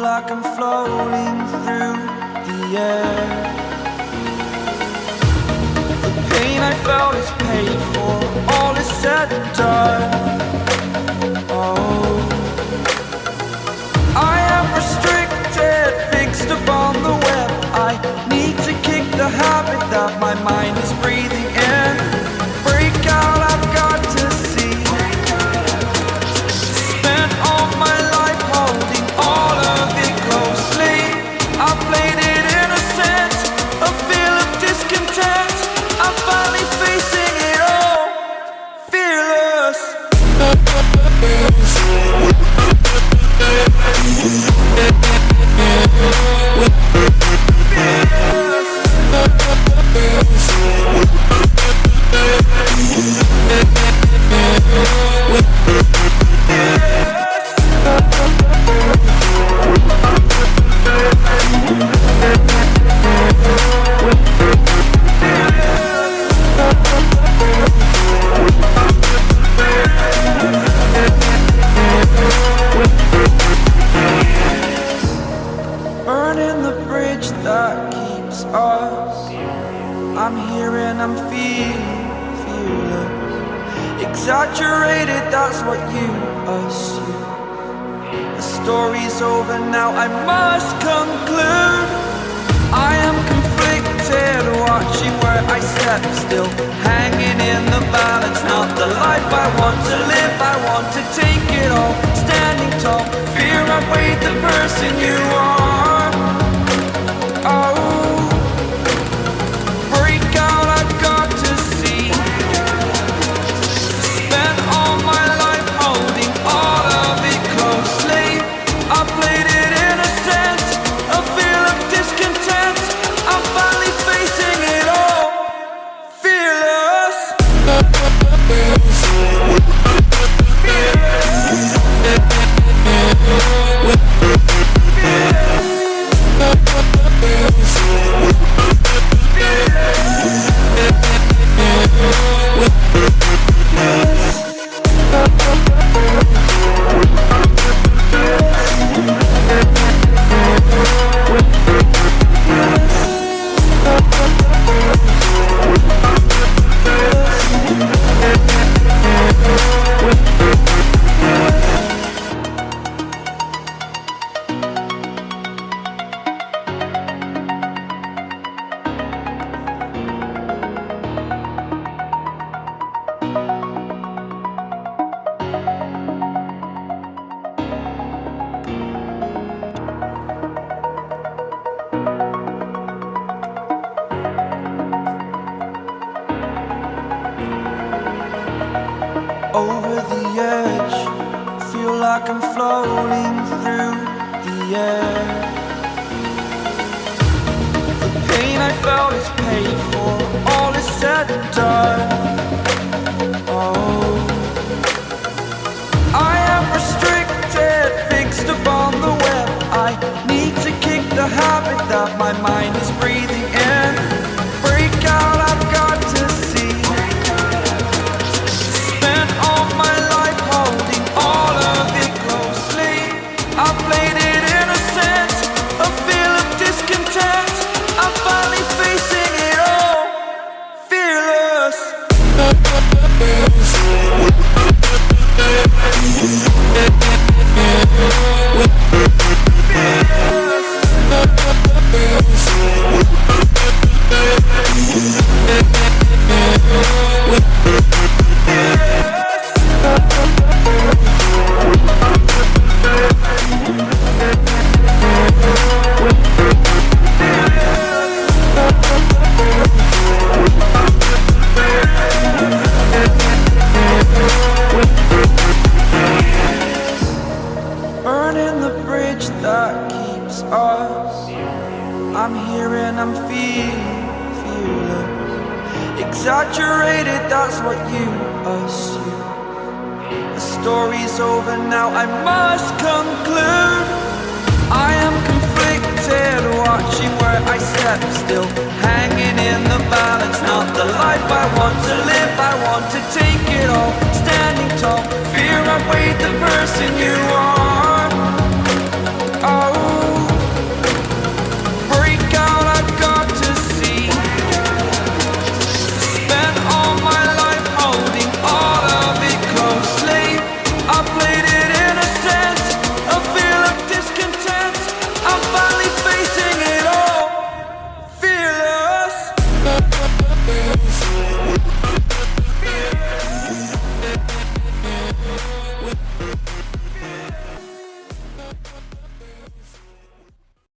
like I'm floating through the air. The pain I felt is paid for, all is said and done. Oh, I am restricted, fixed upon the web. I need to kick the habit that my mind Exaggerated, that's what you assume. The story's over now, I must conclude. I am conflicted, watching where I step still. Hanging in the balance, not the life I want to live. I want to take it all, standing tall. Fear I weighed the person you are. Like I'm floating through the air. The pain I felt is paid for, all is said and done. Innocent, a feel of discontent. I'm finally facing it us. I'm here and I'm feeling fearless. Exaggerated, that's what you assume. The story's over now, I must conclude. I am conflicted, watching where I step still. Hanging in the balance, not the life I want to live. I want to take it all, standing tall. Fear I weighed the person you are.